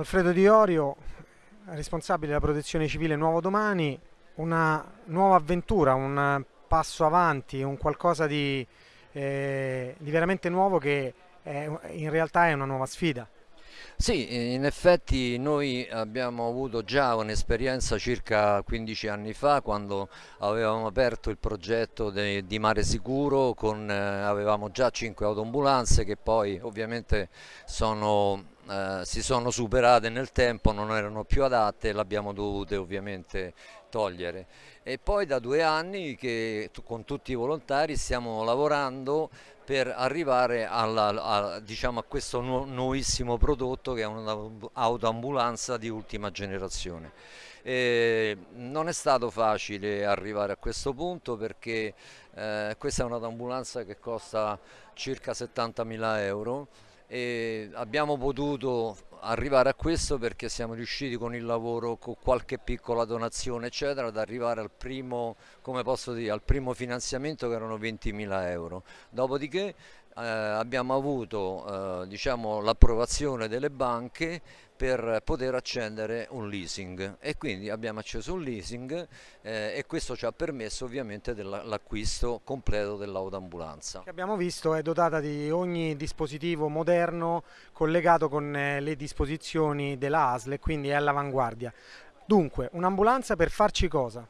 Alfredo Di Orio, responsabile della protezione civile Nuovo Domani, una nuova avventura, un passo avanti, un qualcosa di, eh, di veramente nuovo che è, in realtà è una nuova sfida. Sì, in effetti noi abbiamo avuto già un'esperienza circa 15 anni fa quando avevamo aperto il progetto de, di Mare Sicuro, con, eh, avevamo già 5 autoambulanze che poi ovviamente sono, eh, si sono superate nel tempo, non erano più adatte le abbiamo dovute ovviamente togliere. E poi da due anni che con tutti i volontari stiamo lavorando per arrivare alla, a, diciamo, a, questo nu nuovissimo prodotto che è un'autoambulanza di ultima generazione. E non è stato facile arrivare a questo punto perché eh, questa è un'autoambulanza che costa circa 70.000 euro abbiamo potuto arrivare a questo perché siamo riusciti con il lavoro, con qualche piccola donazione eccetera, ad arrivare al primo, dire, al primo finanziamento che erano 20.000 euro. Dopodiché eh, abbiamo avuto eh, diciamo, l'approvazione delle banche per poter accendere un leasing e quindi abbiamo acceso un leasing eh, e questo ci ha permesso ovviamente l'acquisto completo dell'autoambulanza. Abbiamo visto è dotata di ogni dispositivo moderno collegato con eh, le disposizioni della ASL e quindi è all'avanguardia. Dunque, un'ambulanza per farci cosa?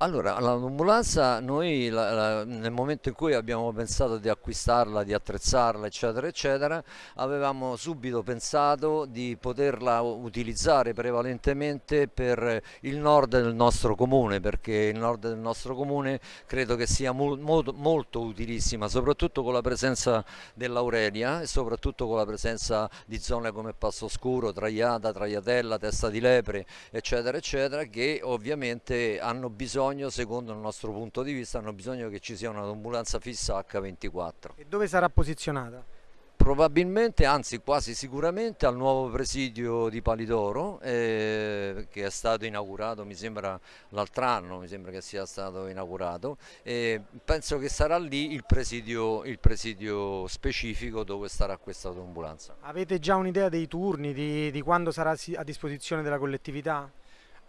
Allora, l'ambulanza noi la, la, nel momento in cui abbiamo pensato di acquistarla, di attrezzarla, eccetera, eccetera, avevamo subito pensato di poterla utilizzare prevalentemente per il nord del nostro comune, perché il nord del nostro comune credo che sia molto, molto utilissima, soprattutto con la presenza dell'Aurelia e soprattutto con la presenza di zone come Passo Scuro, Traiata, Traiatella, Testa di Lepre, eccetera, eccetera, che ovviamente hanno bisogno bisogno, secondo il nostro punto di vista, hanno bisogno che ci sia un'ambulanza fissa H24. E dove sarà posizionata? Probabilmente, anzi quasi sicuramente al nuovo presidio di Palidoro eh, che è stato inaugurato, mi sembra l'altro anno, mi sembra che sia stato inaugurato e penso che sarà lì il presidio, il presidio specifico dove starà questa ambulanza. Avete già un'idea dei turni, di, di quando sarà a disposizione della collettività?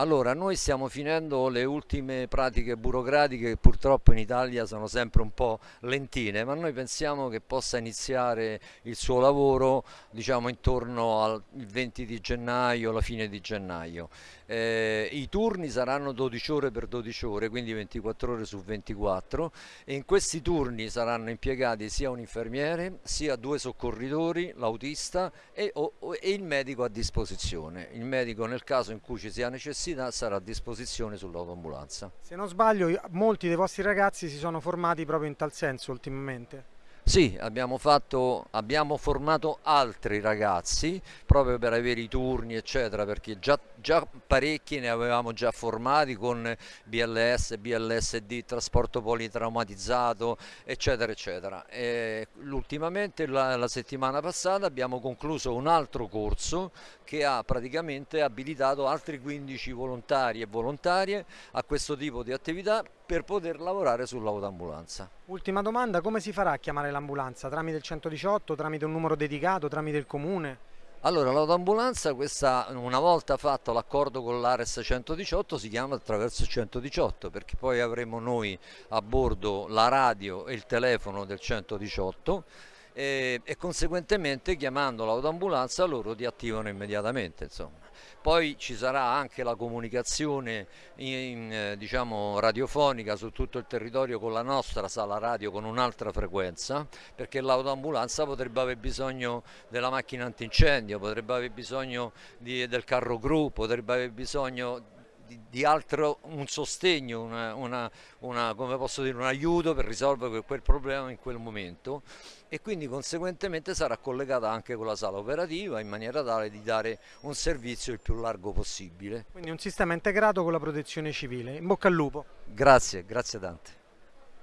Allora, noi stiamo finendo le ultime pratiche burocratiche che purtroppo in Italia sono sempre un po' lentine, ma noi pensiamo che possa iniziare il suo lavoro diciamo intorno al 20 di gennaio, alla fine di gennaio. Eh, I turni saranno 12 ore per 12 ore, quindi 24 ore su 24 e in questi turni saranno impiegati sia un infermiere, sia due soccorritori, l'autista e, e il medico a disposizione. Il medico nel caso in cui ci sia necessità necessità sarà a disposizione sull'autoambulanza. Se non sbaglio molti dei vostri ragazzi si sono formati proprio in tal senso ultimamente. Sì, abbiamo, fatto, abbiamo, formato altri ragazzi proprio per avere i turni eccetera perché già, già, parecchi ne avevamo già formati con BLS, BLSD, trasporto politraumatizzato eccetera eccetera. Ultimamente la, la settimana passata abbiamo concluso un altro corso che ha praticamente abilitato altri 15 volontari e volontarie a questo tipo di attività per poter lavorare sull'autoambulanza. Ultima domanda, come si farà a chiamare l'ambulanza? Tramite il 118, tramite un numero dedicato, tramite il comune? Allora, l'autoambulanza, una volta fatto l'accordo con l'Ares 118, si chiama attraverso il 118 perché poi avremo noi a bordo la radio e il telefono del 118 e, e conseguentemente chiamando l'autoambulanza loro ti attivano immediatamente. Insomma. Poi ci sarà anche la comunicazione in, eh, diciamo, radiofonica su tutto il territorio con la nostra sala radio con un'altra frequenza perché l'autoambulanza potrebbe aver bisogno della macchina antincendio, potrebbe aver bisogno di, del carro gru, potrebbe aver bisogno di, di altro, un sostegno, una, una, una, come posso dire, un aiuto per risolvere quel problema in quel momento e quindi conseguentemente sarà collegata anche con la sala operativa in maniera tale di dare un servizio il più largo possibile. Quindi un sistema integrato con la protezione civile. In bocca al lupo. Grazie, grazie tante.